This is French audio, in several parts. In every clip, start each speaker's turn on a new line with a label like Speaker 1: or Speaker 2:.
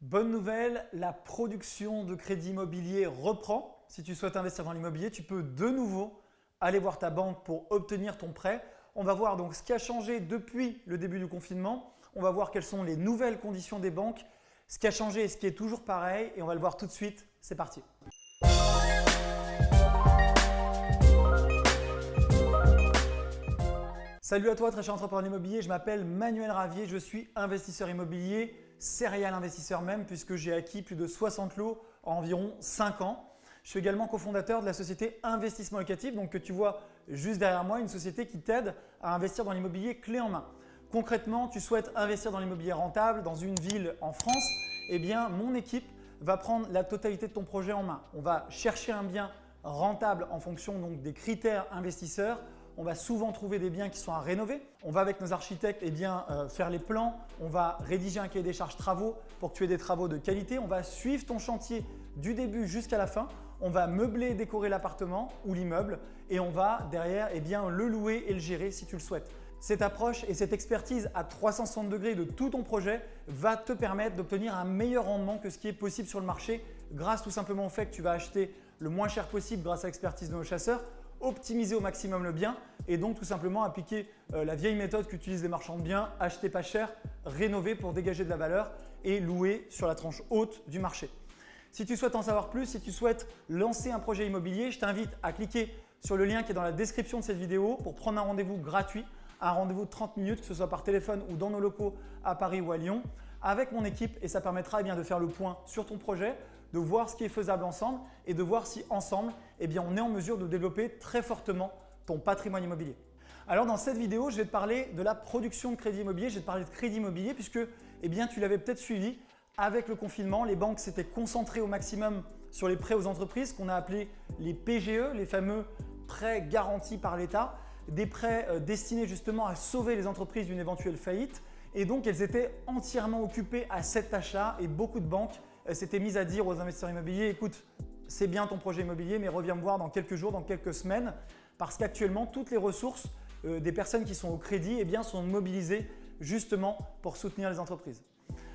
Speaker 1: Bonne nouvelle, la production de crédit immobilier reprend. Si tu souhaites investir dans l'immobilier, tu peux de nouveau aller voir ta banque pour obtenir ton prêt. On va voir donc ce qui a changé depuis le début du confinement. On va voir quelles sont les nouvelles conditions des banques, ce qui a changé et ce qui est toujours pareil et on va le voir tout de suite. C'est parti. Salut à toi très cher entrepreneur immobilier, je m'appelle Manuel Ravier, je suis investisseur immobilier, serial investisseur même puisque j'ai acquis plus de 60 lots en environ 5 ans. Je suis également cofondateur de la société Investissement Locatif, donc que tu vois juste derrière moi, une société qui t'aide à investir dans l'immobilier clé en main. Concrètement, tu souhaites investir dans l'immobilier rentable dans une ville en France, eh bien mon équipe va prendre la totalité de ton projet en main. On va chercher un bien rentable en fonction des critères investisseurs on va souvent trouver des biens qui sont à rénover. On va avec nos architectes eh bien, euh, faire les plans, on va rédiger un cahier des charges travaux pour que tu aies des travaux de qualité. On va suivre ton chantier du début jusqu'à la fin. On va meubler et décorer l'appartement ou l'immeuble et on va derrière eh bien, le louer et le gérer si tu le souhaites. Cette approche et cette expertise à 360 degrés de tout ton projet va te permettre d'obtenir un meilleur rendement que ce qui est possible sur le marché grâce tout simplement au fait que tu vas acheter le moins cher possible grâce à l'expertise de nos chasseurs optimiser au maximum le bien et donc tout simplement appliquer euh, la vieille méthode qu'utilisent les marchands de biens, acheter pas cher, rénover pour dégager de la valeur et louer sur la tranche haute du marché. Si tu souhaites en savoir plus, si tu souhaites lancer un projet immobilier, je t'invite à cliquer sur le lien qui est dans la description de cette vidéo pour prendre un rendez-vous gratuit, un rendez-vous de 30 minutes, que ce soit par téléphone ou dans nos locaux à Paris ou à Lyon avec mon équipe. Et ça permettra eh bien, de faire le point sur ton projet, de voir ce qui est faisable ensemble et de voir si ensemble eh on est en mesure de développer très fortement ton patrimoine immobilier. Alors dans cette vidéo, je vais te parler de la production de crédit immobilier, je vais te parler de crédit immobilier puisque eh tu l'avais peut-être suivi avec le confinement, les banques s'étaient concentrées au maximum sur les prêts aux entreprises qu'on a appelés les PGE, les fameux prêts garantis par l'État, des prêts euh, destinés justement à sauver les entreprises d'une éventuelle faillite. Et donc, elles étaient entièrement occupées à cette tâche-là et beaucoup de banques euh, s'étaient mises à dire aux investisseurs immobiliers « écoute, c'est bien ton projet immobilier, mais reviens me voir dans quelques jours, dans quelques semaines parce qu'actuellement, toutes les ressources euh, des personnes qui sont au crédit eh bien, sont mobilisées justement pour soutenir les entreprises.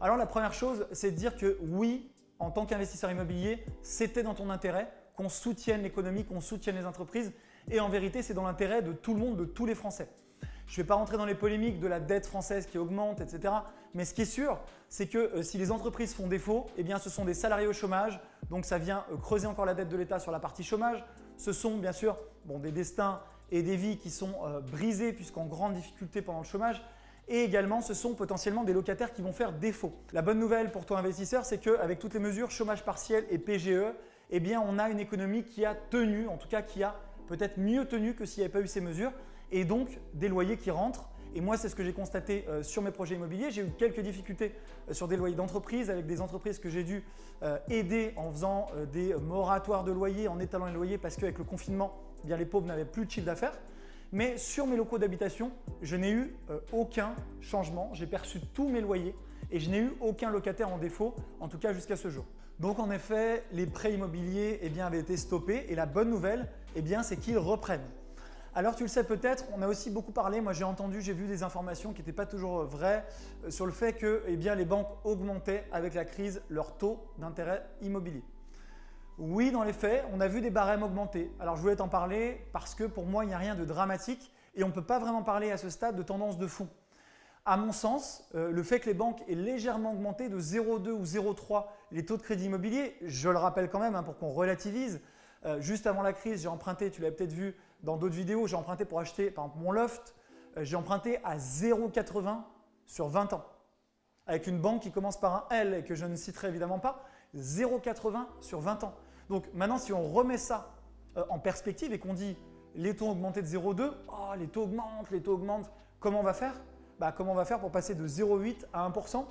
Speaker 1: Alors la première chose, c'est de dire que oui, en tant qu'investisseur immobilier, c'était dans ton intérêt qu'on soutienne l'économie, qu'on soutienne les entreprises et en vérité, c'est dans l'intérêt de tout le monde, de tous les Français. Je ne vais pas rentrer dans les polémiques de la dette française qui augmente, etc. Mais ce qui est sûr, c'est que euh, si les entreprises font défaut, eh ce sont des salariés au chômage. Donc, ça vient euh, creuser encore la dette de l'État sur la partie chômage. Ce sont bien sûr des destins et des vies qui sont euh, brisées puisqu'en grande difficulté pendant le chômage. Et également, ce sont potentiellement des locataires qui vont faire défaut. La bonne nouvelle pour toi investisseur, c'est qu'avec toutes les mesures chômage partiel et PGE, eh on a une économie qui a tenu, en tout cas qui a peut-être mieux tenu que s'il n'y avait pas eu ces mesures et donc des loyers qui rentrent. Et moi, c'est ce que j'ai constaté euh, sur mes projets immobiliers. J'ai eu quelques difficultés euh, sur des loyers d'entreprise avec des entreprises que j'ai dû euh, aider en faisant des moratoires de loyers, en étalant les loyers parce qu'avec le confinement, eh bien, les pauvres n'avaient plus de chiffre d'affaires. Mais sur mes locaux d'habitation, je n'ai eu aucun changement. J'ai perçu tous mes loyers et je n'ai eu aucun locataire en défaut, en tout cas jusqu'à ce jour. Donc en effet, les prêts immobiliers eh avaient été stoppés et la bonne nouvelle, eh c'est qu'ils reprennent. Alors tu le sais peut-être, on a aussi beaucoup parlé, moi j'ai entendu, j'ai vu des informations qui n'étaient pas toujours vraies euh, sur le fait que eh les banques augmentaient avec la crise leur taux d'intérêt immobilier. Oui, dans les faits, on a vu des barèmes augmenter. Alors je voulais t'en parler parce que pour moi, il n'y a rien de dramatique et on ne peut pas vraiment parler à ce stade de tendance de fond. À mon sens, euh, le fait que les banques aient légèrement augmenté de 0,2 ou 0,3 les taux de crédit immobilier, je le rappelle quand même hein, pour qu'on relativise, euh, juste avant la crise, j'ai emprunté, tu l'as peut-être vu dans d'autres vidéos, j'ai emprunté pour acheter par exemple mon loft, euh, j'ai emprunté à 0,80 sur 20 ans. Avec une banque qui commence par un L et que je ne citerai évidemment pas, 0,80 sur 20 ans. Donc maintenant, si on remet ça en perspective et qu'on dit les taux ont augmenté de 0,2, oh, les taux augmentent, les taux augmentent, comment on va faire? Bah, Comment on va faire pour passer de 0,8 à 1%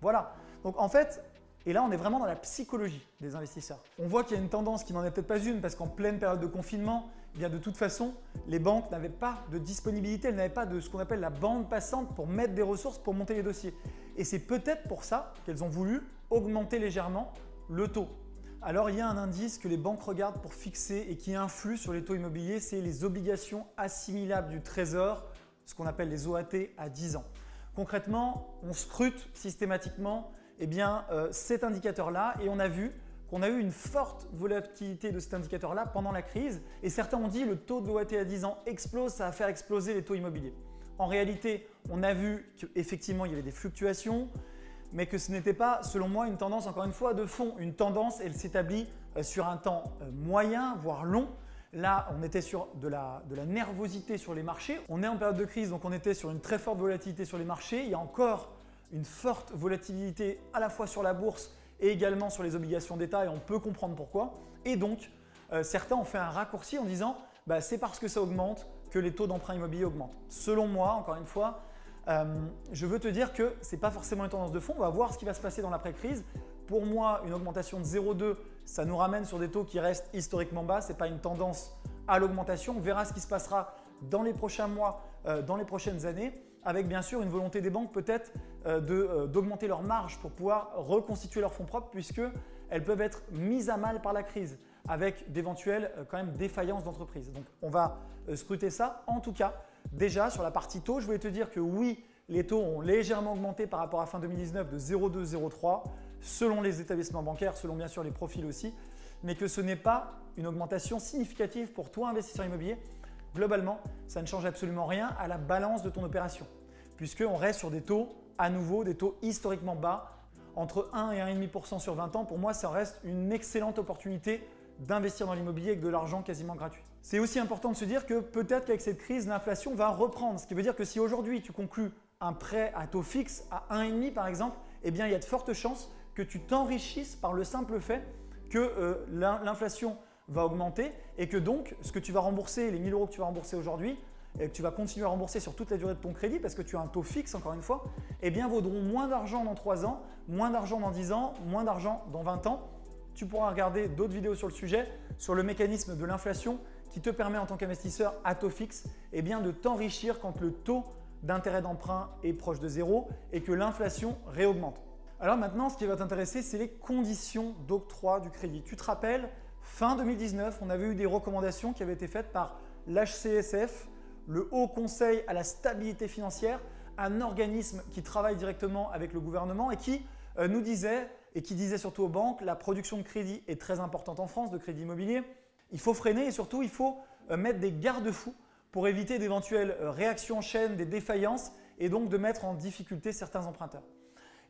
Speaker 1: Voilà. Donc en fait, et là, on est vraiment dans la psychologie des investisseurs. On voit qu'il y a une tendance qui n'en est peut-être pas une parce qu'en pleine période de confinement, eh bien de toute façon, les banques n'avaient pas de disponibilité, elles n'avaient pas de ce qu'on appelle la bande passante pour mettre des ressources pour monter les dossiers. Et c'est peut-être pour ça qu'elles ont voulu augmenter légèrement le taux. Alors, il y a un indice que les banques regardent pour fixer et qui influe sur les taux immobiliers, c'est les obligations assimilables du trésor, ce qu'on appelle les OAT à 10 ans. Concrètement, on scrute systématiquement eh euh, cet indicateur-là et on a vu qu'on a eu une forte volatilité de cet indicateur-là pendant la crise et certains ont dit le taux de l'OAT à 10 ans explose, ça va faire exploser les taux immobiliers. En réalité, on a vu qu'effectivement il y avait des fluctuations, mais que ce n'était pas, selon moi, une tendance, encore une fois, de fond. Une tendance, elle s'établit euh, sur un temps euh, moyen, voire long. Là, on était sur de la, nervosité sur les marchés. On est en période de crise, donc on était sur une très forte volatilité sur les marchés. Il y a encore une forte volatilité à la fois sur la bourse et également sur les obligations d'État et on peut comprendre pourquoi. Et donc, euh, certains ont fait un raccourci en disant bah, c'est parce que ça augmente que les taux d'emprunt immobilier augmentent. Selon moi, encore une fois, euh, je veux te dire que ce n'est pas forcément une tendance de fond. On va voir ce qui va se passer dans l'après-crise. Pour moi, une augmentation de 0,2, ça nous ramène sur des taux qui restent historiquement bas. Ce n'est pas une tendance à l'augmentation. On verra ce qui se passera dans les prochains mois, euh, dans les prochaines années, avec bien sûr une volonté des banques peut-être euh, d'augmenter leur marge pour pouvoir reconstituer leurs fonds propres puisqu'elles peuvent être mises à mal par la crise avec d'éventuelles quand même défaillances d'entreprise. Donc on va scruter ça. En tout cas, Déjà, sur la partie taux, je voulais te dire que oui, les taux ont légèrement augmenté par rapport à fin 2019 de 0,2, 0,3 selon les établissements bancaires, selon bien sûr les profils aussi, mais que ce n'est pas une augmentation significative pour toi, investisseur immobilier. Globalement, ça ne change absolument rien à la balance de ton opération, puisqu'on reste sur des taux à nouveau, des taux historiquement bas, entre 1 et 1,5% sur 20 ans. Pour moi, ça reste une excellente opportunité d'investir dans l'immobilier avec de l'argent quasiment gratuit. C'est aussi important de se dire que peut-être qu'avec cette crise, l'inflation va reprendre. Ce qui veut dire que si aujourd'hui tu conclus un prêt à taux fixe à 1,5 par exemple, eh bien il y a de fortes chances que tu t'enrichisses par le simple fait que euh, l'inflation va augmenter et que donc ce que tu vas rembourser, les 1000 euros que tu vas rembourser aujourd'hui, et que tu vas continuer à rembourser sur toute la durée de ton crédit parce que tu as un taux fixe encore une fois, eh bien vaudront moins d'argent dans 3 ans, moins d'argent dans 10 ans, moins d'argent dans 20 ans tu pourras regarder d'autres vidéos sur le sujet, sur le mécanisme de l'inflation qui te permet en tant qu'investisseur à taux fixe eh de t'enrichir quand le taux d'intérêt d'emprunt est proche de zéro et que l'inflation réaugmente. Alors maintenant, ce qui va t'intéresser, c'est les conditions d'octroi du crédit. Tu te rappelles, fin 2019, on avait eu des recommandations qui avaient été faites par l'HCSF, le Haut Conseil à la stabilité financière, un organisme qui travaille directement avec le gouvernement et qui euh, nous disait et qui disait surtout aux banques, la production de crédit est très importante en France, de crédit immobilier. Il faut freiner et surtout il faut euh, mettre des garde-fous pour éviter d'éventuelles euh, réactions en chaîne, des défaillances et donc de mettre en difficulté certains emprunteurs.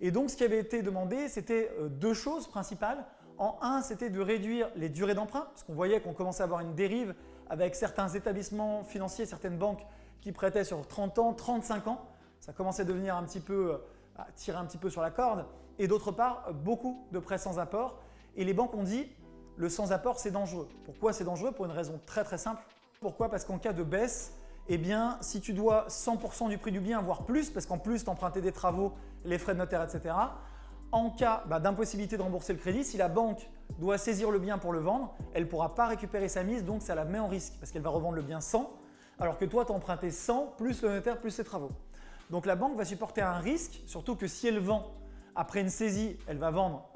Speaker 1: Et donc ce qui avait été demandé, c'était euh, deux choses principales. En un, c'était de réduire les durées d'emprunt, parce qu'on voyait qu'on commençait à avoir une dérive avec certains établissements financiers, certaines banques qui prêtaient sur 30 ans, 35 ans. Ça commençait à devenir un petit peu, à tirer un petit peu sur la corde et d'autre part beaucoup de prêts sans apport. Et les banques ont dit le sans apport c'est dangereux. Pourquoi c'est dangereux? Pour une raison très très simple. Pourquoi? Parce qu'en cas de baisse, eh bien si tu dois 100% du prix du bien, voire plus, parce qu'en plus tu emprunté des travaux, les frais de notaire, etc. En cas bah, d'impossibilité de rembourser le crédit, si la banque doit saisir le bien pour le vendre, elle ne pourra pas récupérer sa mise, donc ça la met en risque parce qu'elle va revendre le bien 100, alors que toi tu as emprunté 100 plus le notaire plus ses travaux. Donc la banque va supporter un risque, surtout que si elle vend après une saisie, elle va vendre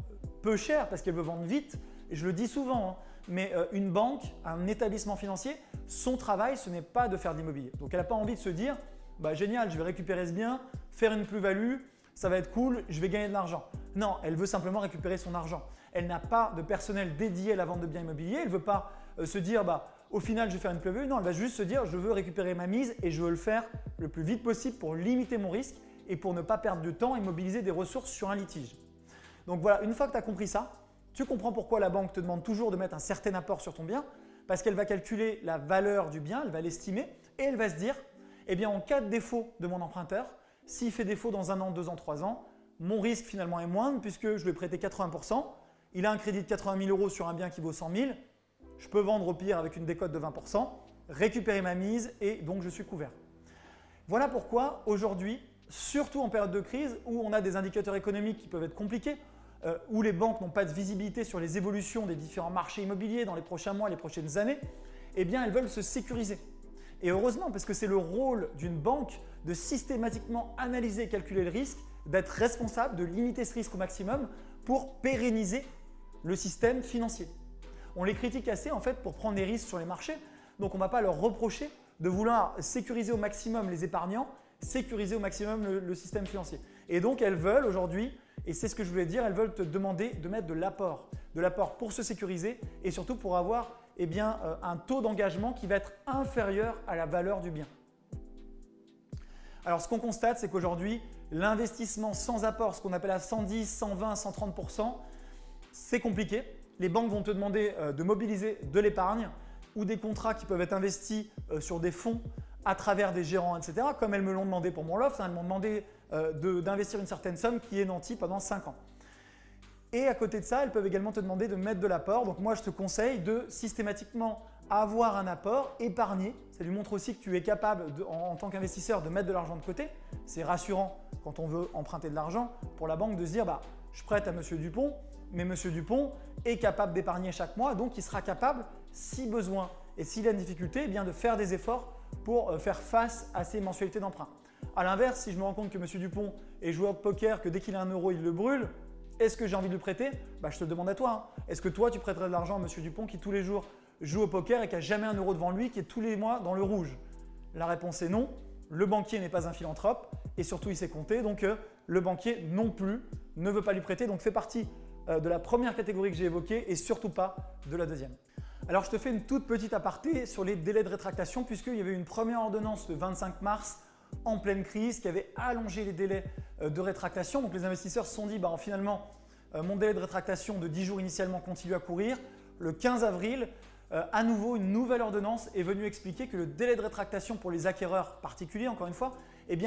Speaker 1: peu cher parce qu'elle veut vendre vite. Et je le dis souvent, hein, mais euh, une banque, un établissement financier, son travail, ce n'est pas de faire de l'immobilier. Donc elle n'a pas envie de se dire bah, génial, je vais récupérer ce bien, faire une plus-value, ça va être cool, je vais gagner de l'argent. Non, elle veut simplement récupérer son argent. Elle n'a pas de personnel dédié à la vente de biens immobiliers. Elle ne veut pas euh, se dire bah, au final je vais faire une plus-value. Non, elle va juste se dire je veux récupérer ma mise et je veux le faire le plus vite possible pour limiter mon risque et pour ne pas perdre de temps et mobiliser des ressources sur un litige. Donc voilà, une fois que tu as compris ça, tu comprends pourquoi la banque te demande toujours de mettre un certain apport sur ton bien parce qu'elle va calculer la valeur du bien, elle va l'estimer et elle va se dire eh bien en cas de défaut de mon emprunteur, s'il fait défaut dans un an, deux ans, trois ans, mon risque finalement est moindre puisque je lui ai prêté 80%, il a un crédit de 80 000 euros sur un bien qui vaut 100 000, je peux vendre au pire avec une décote de 20%, récupérer ma mise et donc je suis couvert. Voilà pourquoi aujourd'hui, surtout en période de crise où on a des indicateurs économiques qui peuvent être compliqués, euh, où les banques n'ont pas de visibilité sur les évolutions des différents marchés immobiliers dans les prochains mois, les prochaines années, eh bien elles veulent se sécuriser. Et heureusement, parce que c'est le rôle d'une banque de systématiquement analyser et calculer le risque, d'être responsable, de limiter ce risque au maximum pour pérenniser le système financier. On les critique assez en fait pour prendre des risques sur les marchés, donc on ne va pas leur reprocher de vouloir sécuriser au maximum les épargnants sécuriser au maximum le, système financier. Et donc, elles veulent aujourd'hui Et c'est ce que je voulais dire, elles veulent te demander de mettre de l'apport. De l'apport pour se sécuriser et surtout pour avoir eh bien, euh, un taux d'engagement qui va être inférieur à la valeur du bien. Alors ce qu'on constate, c'est qu'aujourd'hui, l'investissement sans apport, ce qu'on appelle à 110, 120, 130%, c'est compliqué. Les banques vont te demander euh, de mobiliser de l'épargne ou des contrats qui peuvent être investis euh, sur des fonds à travers des gérants, etc. Comme elles me l'ont demandé pour mon loft, hein, elles m'ont demandé d'investir une certaine somme qui est nantie pendant 5 ans. Et à côté de ça, elles peuvent également te demander de mettre de l'apport. Donc moi, je te conseille de systématiquement avoir un apport, épargné. Ça lui montre aussi que tu es capable, en, tant qu'investisseur, de mettre de l'argent de côté. C'est rassurant quand on veut emprunter de l'argent pour la banque de se dire bah, « je prête à Monsieur Dupont, mais Monsieur Dupont est capable d'épargner chaque mois, donc il sera capable, si besoin et s'il a une difficulté, eh bien de faire des efforts pour euh, faire face à ses mensualités d'emprunt. A l'inverse, si je me rends compte que M. Dupont est joueur de poker, que dès qu'il a un euro, il le brûle, est-ce que j'ai envie de le prêter? Bah, Je te demande à toi. Hein. Est-ce que toi, tu prêterais de l'argent à M. Dupont qui tous les jours joue au poker et qui n'a jamais un euro devant lui, qui est tous les mois dans le rouge? La réponse est non. Le banquier n'est pas un philanthrope et surtout il sait compter, donc euh, le banquier non plus ne veut pas lui prêter, donc fait partie euh, de la première catégorie que j'ai évoquée et surtout pas de la deuxième. Alors je te fais une toute petite aparté sur les délais de rétractation puisqu'il y avait une première ordonnance le 25 mars en pleine crise qui avait allongé les délais euh, de rétractation. Donc les investisseurs se sont dit bah, finalement euh, mon délai de rétractation de 10 jours initialement continue à courir. Le 15 avril, euh, à nouveau une nouvelle ordonnance est venue expliquer que le délai de rétractation pour les acquéreurs particuliers, encore une fois, eh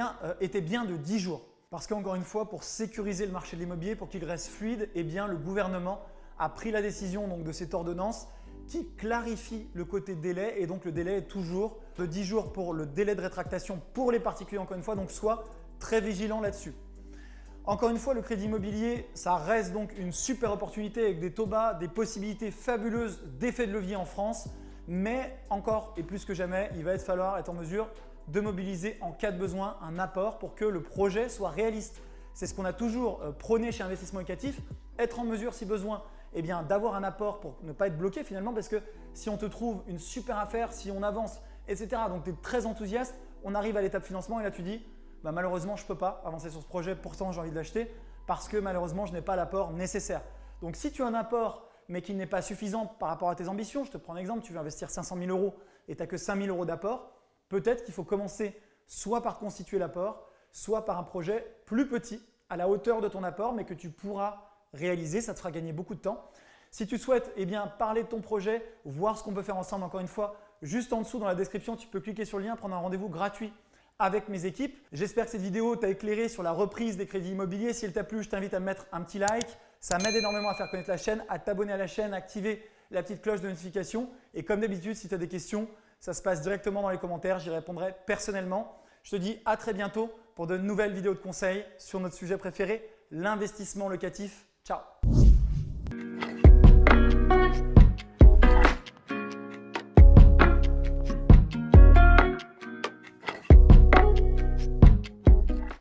Speaker 1: était bien de 10 jours. Parce qu'encore une fois, pour sécuriser le marché de l'immobilier, pour qu'il reste fluide, eh bien, le gouvernement a pris la décision de cette ordonnance qui clarifie le côté délai et donc le délai est toujours de 10 jours pour le délai de rétractation pour les particuliers encore une fois, donc sois très vigilant là-dessus. Encore une fois, le crédit immobilier, ça reste donc une super opportunité avec des taux bas, des possibilités fabuleuses d'effet de levier en France, mais encore et plus que jamais, il va être falloir être en mesure de mobiliser en cas de besoin un apport pour que le projet soit réaliste. C'est ce qu'on a toujours euh, prôné chez Investissement Locatif, être en mesure si besoin eh bien d'avoir un apport pour ne pas être bloqué finalement parce que si on te trouve une super affaire, si on avance, etc. Donc tu es très enthousiaste, on arrive à l'étape financement et là tu dis bah, malheureusement je ne peux pas avancer sur ce projet, pourtant j'ai envie de l'acheter parce que malheureusement je n'ai pas l'apport nécessaire. Donc si tu as un apport mais qui n'est pas suffisant par rapport à tes ambitions, je te prends un exemple, tu veux investir 500 000 euros et tu n'as que 5 000 euros d'apport, peut-être qu'il faut commencer soit par constituer l'apport, soit par un projet plus petit à la hauteur de ton apport mais que tu pourras réaliser, ça te fera gagner beaucoup de temps. Si tu souhaites eh bien, parler de ton projet, voir ce qu'on peut faire ensemble, encore une fois, juste en dessous dans la description, tu peux cliquer sur le lien, prendre un rendez-vous gratuit avec mes équipes. J'espère que cette vidéo t'a éclairé sur la reprise des crédits immobiliers. Si elle t'a plu, je t'invite à mettre un petit like. Ça m'aide énormément à faire connaître la chaîne, à t'abonner à la chaîne, à activer la petite cloche de notification. Et comme d'habitude, si tu as des questions, ça se passe directement dans les commentaires. J'y répondrai personnellement. Je te dis à très bientôt pour de nouvelles vidéos de conseils sur notre sujet préféré, l'investissement locatif Tchau!